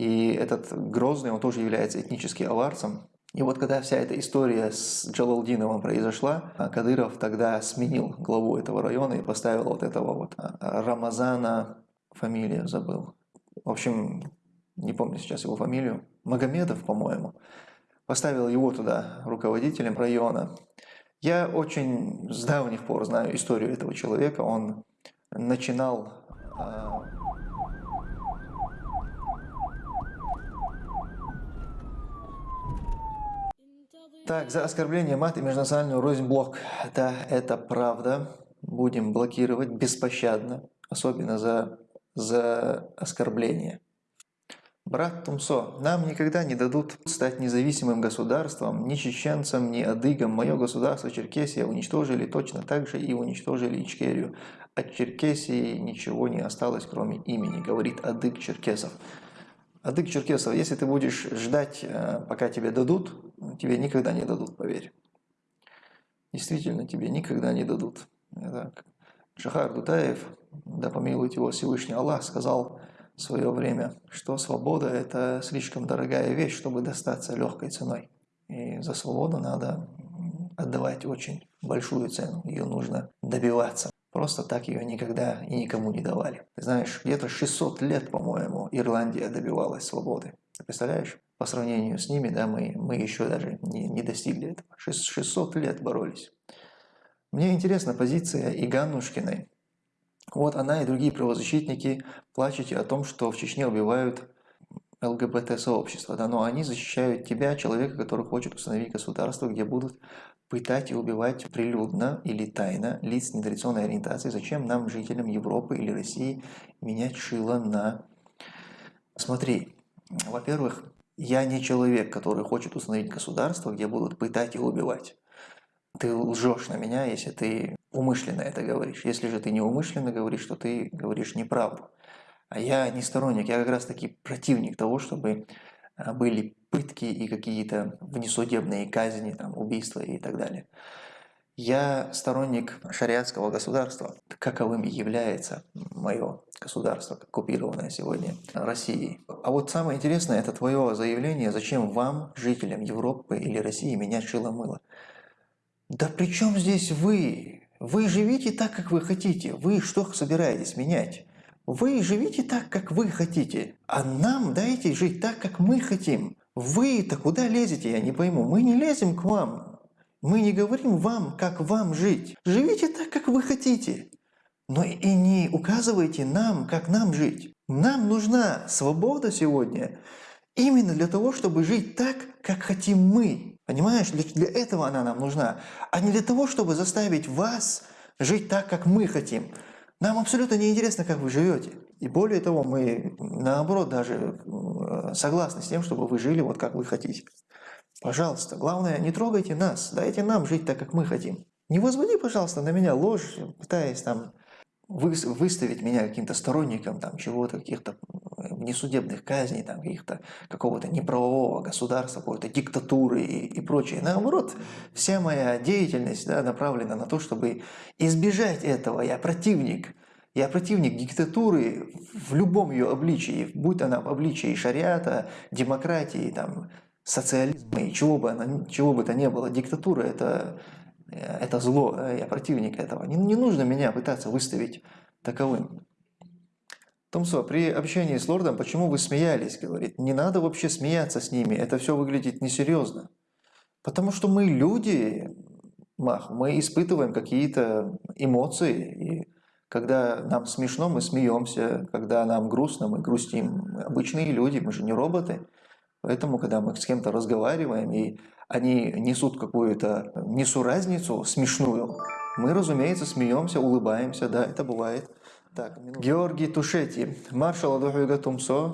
И этот Грозный, он тоже является этнически аварцем. И вот когда вся эта история с Джалалдиновым произошла, Кадыров тогда сменил главу этого района и поставил вот этого вот а, Рамазана, фамилию забыл. В общем, не помню сейчас его фамилию, Магомедов, по-моему, поставил его туда руководителем района. Я очень с давних пор знаю историю этого человека. Он начинал Так, за оскорбление мат и межнациональную рознь блок. Да, это правда. Будем блокировать беспощадно, особенно за, за оскорбление. Брат Тумсо, нам никогда не дадут стать независимым государством, ни чеченцам, ни адыгам. Мое государство Черкесия уничтожили точно так же и уничтожили Ичкерию. От Черкесии ничего не осталось, кроме имени, говорит адык черкесов. Адык черкесов, если ты будешь ждать, э, пока тебе дадут, тебе никогда не дадут, поверь. Действительно, тебе никогда не дадут. Это Шахар Дутаев, да помилует его Всевышний Аллах, сказал, в свое время, что свобода – это слишком дорогая вещь, чтобы достаться легкой ценой. И за свободу надо отдавать очень большую цену, ее нужно добиваться. Просто так ее никогда и никому не давали. Ты знаешь, где-то 600 лет, по-моему, Ирландия добивалась свободы. Ты представляешь? По сравнению с ними, да, мы, мы еще даже не, не достигли этого. 600 лет боролись. Мне интересна позиция Иганушкиной вот она и другие правозащитники плачете о том, что в Чечне убивают ЛГБТ-сообщество, да, но они защищают тебя, человека, который хочет установить государство, где будут пытать и убивать прилюдно или тайно лиц нетрадиционной ориентации. Зачем нам, жителям Европы или России, менять шило на... Смотри, во-первых, я не человек, который хочет установить государство, где будут пытать и убивать. Ты лжешь на меня, если ты умышленно это говоришь. Если же ты неумышленно говоришь, то ты говоришь неправду. А я не сторонник, я как раз таки противник того, чтобы а, были пытки и какие-то внесудебные казни, там, убийства и так далее. Я сторонник шариатского государства, каковым является мое государство, оккупированное сегодня Россией. А вот самое интересное, это твое заявление, зачем вам, жителям Европы или России, менять шило-мыло. Да при чем здесь вы? Вы живите так, как вы хотите. Вы что собираетесь менять? Вы живите так, как вы хотите. А нам дайте жить так, как мы хотим. Вы-то куда лезете, я не пойму. Мы не лезем к вам. Мы не говорим вам, как вам жить. Живите так, как вы хотите. Но и не указывайте нам, как нам жить. Нам нужна свобода сегодня именно для того, чтобы жить так, как хотим мы. Понимаешь, для, для этого она нам нужна, а не для того, чтобы заставить вас жить так, как мы хотим. Нам абсолютно не интересно, как вы живете. И более того, мы наоборот даже э, согласны с тем, чтобы вы жили вот как вы хотите. Пожалуйста, главное, не трогайте нас, дайте нам жить так, как мы хотим. Не возводи, пожалуйста, на меня ложь, пытаясь там выставить меня каким-то сторонником там чего-то, каких-то несудебных казней, там, каких-то какого-то неправового государства, какой-то диктатуры и, и прочее. Наоборот, вся моя деятельность да, направлена на то, чтобы избежать этого. Я противник. Я противник диктатуры в любом ее обличии, будь она в обличии шариата, демократии, там, социализма и чего бы, она, чего бы то ни было. Диктатура это, это зло, я противник этого. Не, не нужно меня пытаться выставить таковым. Томсо, при общении с лордом, почему вы смеялись? Говорит, не надо вообще смеяться с ними, это все выглядит несерьезно. Потому что мы люди, Мах, мы испытываем какие-то эмоции, и когда нам смешно, мы смеемся, когда нам грустно, мы грустим. Мы обычные люди, мы же не роботы. Поэтому, когда мы с кем-то разговариваем, и они несут какую-то несуразницу смешную, мы, разумеется, смеемся, улыбаемся, да, это бывает. Так, Георгий Тушети, маршал Адухуга Тумсо,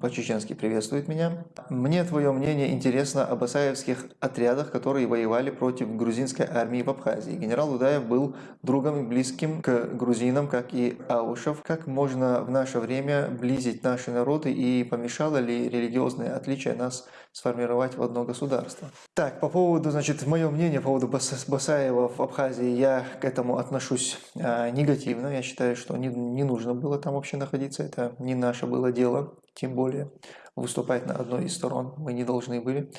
по-чеченски приветствует меня. Мне твое мнение интересно об асаевских отрядах, которые воевали против грузинской армии в Абхазии. Генерал Удаев был другом и близким к грузинам, как и Аушев. Как можно в наше время близить наши народы и помешало ли религиозное отличие нас сформировать в одно государство? Так, по поводу, значит, мое мнение по поводу Басаева в Абхазии, я к этому отношусь а, негативно. Я считаю, что не, не нужно было там вообще находиться, это не наше было дело, тем более. выступать на одной из сторон, мы не должны были.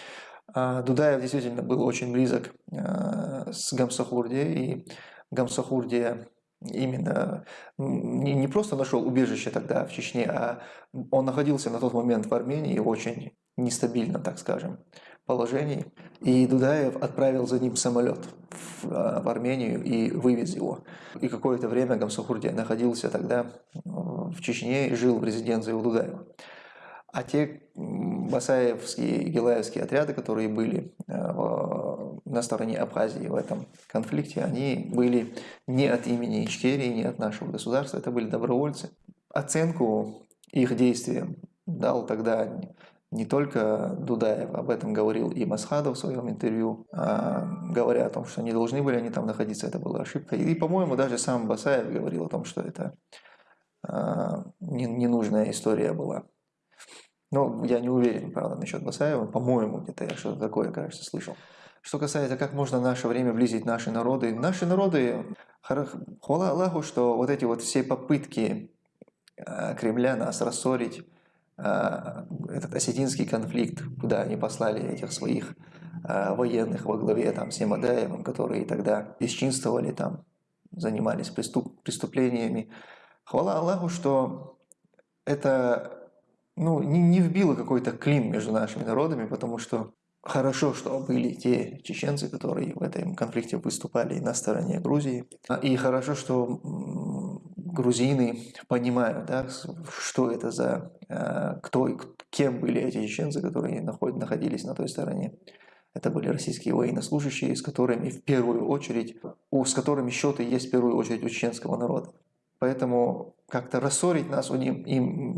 А Дудаев действительно был очень близок э, с Гамсахурди, и Гамсахурдия именно не, не просто нашел убежище тогда в Чечне, а он находился на тот момент в Армении очень нестабильном, так скажем, положении. И Дудаев отправил за ним самолет в, а, в Армению и вывез его. И какое-то время Гамсахурдия находился тогда в Чечне и жил в резиденции у Дудаева. А те басаевские и гелаевские отряды, которые были э, на стороне Абхазии в этом конфликте, они были не от имени Ичкерии, не от нашего государства, это были добровольцы. Оценку их действиям дал тогда не только Дудаев, об этом говорил и Масхадов в своем интервью, а, говоря о том, что не должны были они там находиться, это была ошибка. И, по-моему, даже сам Басаев говорил о том, что это а, ненужная история была. Но я не уверен, правда, насчет Басаева. По-моему, где-то я что-то такое, кажется, слышал. Что касается, как можно наше время близить наши народы. Наши народы, хвала Аллаху, что вот эти вот все попытки а, Кремля нас рассорить, этот осетинский конфликт, куда они послали этих своих а, военных во главе там, с Ямадаевым, которые тогда бесчинствовали там, занимались преступ, преступлениями. Хвала Аллаху, что это ну, не, не вбило какой-то клин между нашими народами, потому что хорошо, что были те чеченцы, которые в этом конфликте выступали на стороне Грузии. И хорошо, что грузины понимают, да, что это за, э, кто, кем были эти чеченцы, которые находились на той стороне. Это были российские военнослужащие, с которыми в первую очередь, с которыми счеты есть в первую очередь у чеченского народа. Поэтому как-то рассорить нас им,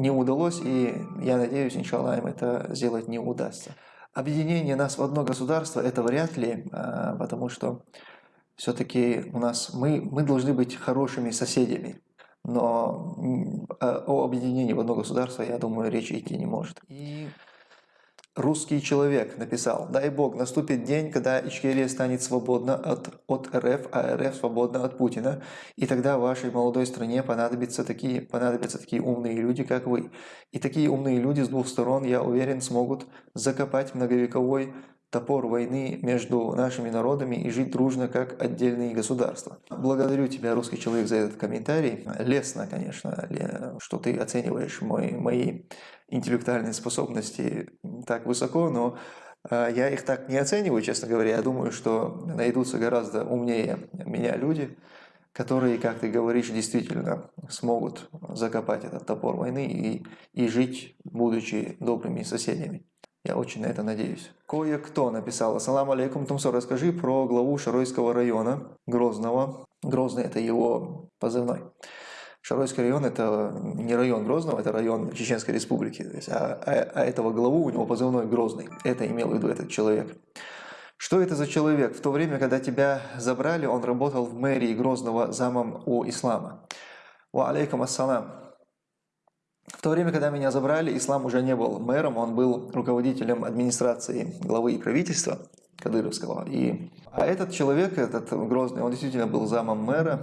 не удалось, и я надеюсь, иншаллах, им это сделать не удастся. Объединение нас в одно государство – это вряд ли, а, потому что все-таки у нас мы, мы должны быть хорошими соседями. Но о объединении в одно государство, я думаю, речи идти не может. И Русский человек написал, дай бог, наступит день, когда Ичкерия станет свободна от, от РФ, а РФ свободна от Путина, и тогда вашей молодой стране понадобятся такие, понадобятся такие умные люди, как вы. И такие умные люди с двух сторон, я уверен, смогут закопать многовековой топор войны между нашими народами и жить дружно, как отдельные государства. Благодарю тебя, русский человек, за этот комментарий. Лестно, конечно, что ты оцениваешь мой, мои интеллектуальные способности так высоко, но э, я их так не оцениваю, честно говоря. Я думаю, что найдутся гораздо умнее меня люди, которые, как ты говоришь, действительно смогут закопать этот топор войны и, и жить, будучи добрыми соседями. Я очень на это надеюсь. Кое-кто написал. Ассаламу алейкум, Тумсо, расскажи про главу Шаройского района Грозного. Грозный – это его позывной. Шаройский район – это не район Грозного, это район Чеченской Республики. Есть, а, а, а этого главу у него позывной Грозный. Это имел в виду этот человек. Что это за человек? В то время, когда тебя забрали, он работал в мэрии Грозного замом у ислама. Ва алейкум ассалам. В то время, когда меня забрали, Ислам уже не был мэром, он был руководителем администрации главы и правительства Кадыровского. И, а этот человек, этот Грозный, он действительно был замом мэра,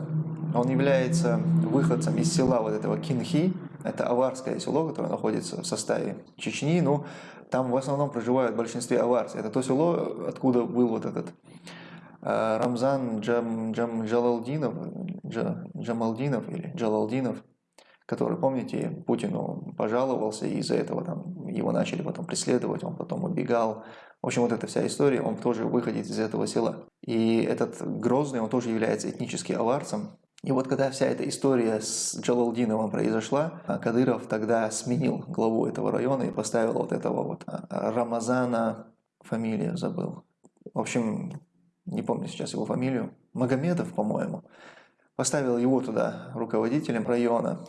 он является выходцем из села вот этого Кинхи, это аварское село, которое находится в составе Чечни, но там в основном проживают в большинстве аварцы. Это то село, откуда был вот этот э, Рамзан Джам, Джам, Джалалдинов, Джа, Джамалдинов или Джалалдинов, который, помните, Путину пожаловался, и из-за этого там, его начали потом преследовать, он потом убегал. В общем, вот эта вся история, он тоже выходит из этого села. И этот Грозный, он тоже является этнически аварцем. И вот когда вся эта история с Джалалдиновым произошла, Кадыров тогда сменил главу этого района и поставил вот этого вот а, Рамазана, фамилию забыл. В общем, не помню сейчас его фамилию, Магомедов, по-моему поставил его туда руководителем района.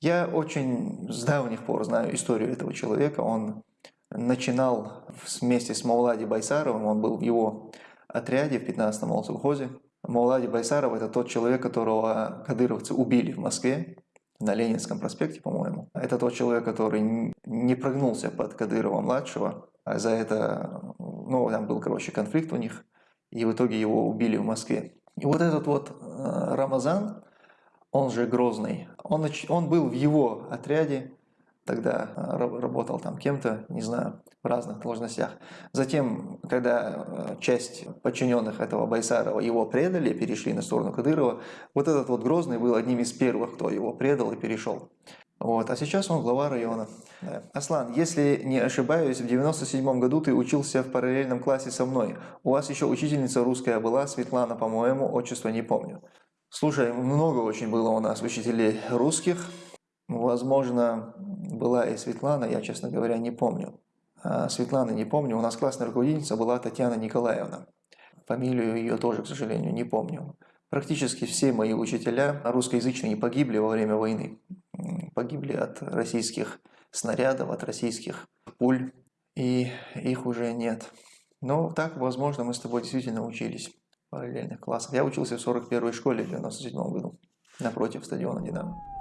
Я очень с давних пор знаю историю этого человека. Он начинал вместе с Маулади Байсаровым, он был в его отряде в 15-м Молсовхозе. Маулади Байсаров – это тот человек, которого кадыровцы убили в Москве, на Ленинском проспекте, по-моему. Это тот человек, который не прогнулся под Кадырова-младшего. А за это, ну, там был, короче, конфликт у них, и в итоге его убили в Москве. И вот этот вот э, Рамазан, он же Грозный, он, он был в его отряде, тогда э, работал там кем-то, не знаю, в разных должностях. Затем, когда э, часть подчиненных этого Байсарова его предали, перешли на сторону Кадырова, вот этот вот Грозный был одним из первых, кто его предал и перешел. Вот. А сейчас он глава района. Да. Аслан, если не ошибаюсь, в 97 году ты учился в параллельном классе со мной. У вас еще учительница русская была, Светлана, по-моему, отчество не помню. Слушай, много очень было у нас учителей русских. Возможно, была и Светлана, я, честно говоря, не помню. А Светланы не помню. У нас классная руководительница была Татьяна Николаевна. Фамилию ее тоже, к сожалению, не помню. Практически все мои учителя русскоязычные погибли во время войны. Погибли от российских снарядов, от российских пуль, и их уже нет. Но так, возможно, мы с тобой действительно учились параллельных классах. Я учился в 41-й школе в 97 году, напротив стадиона «Динамо».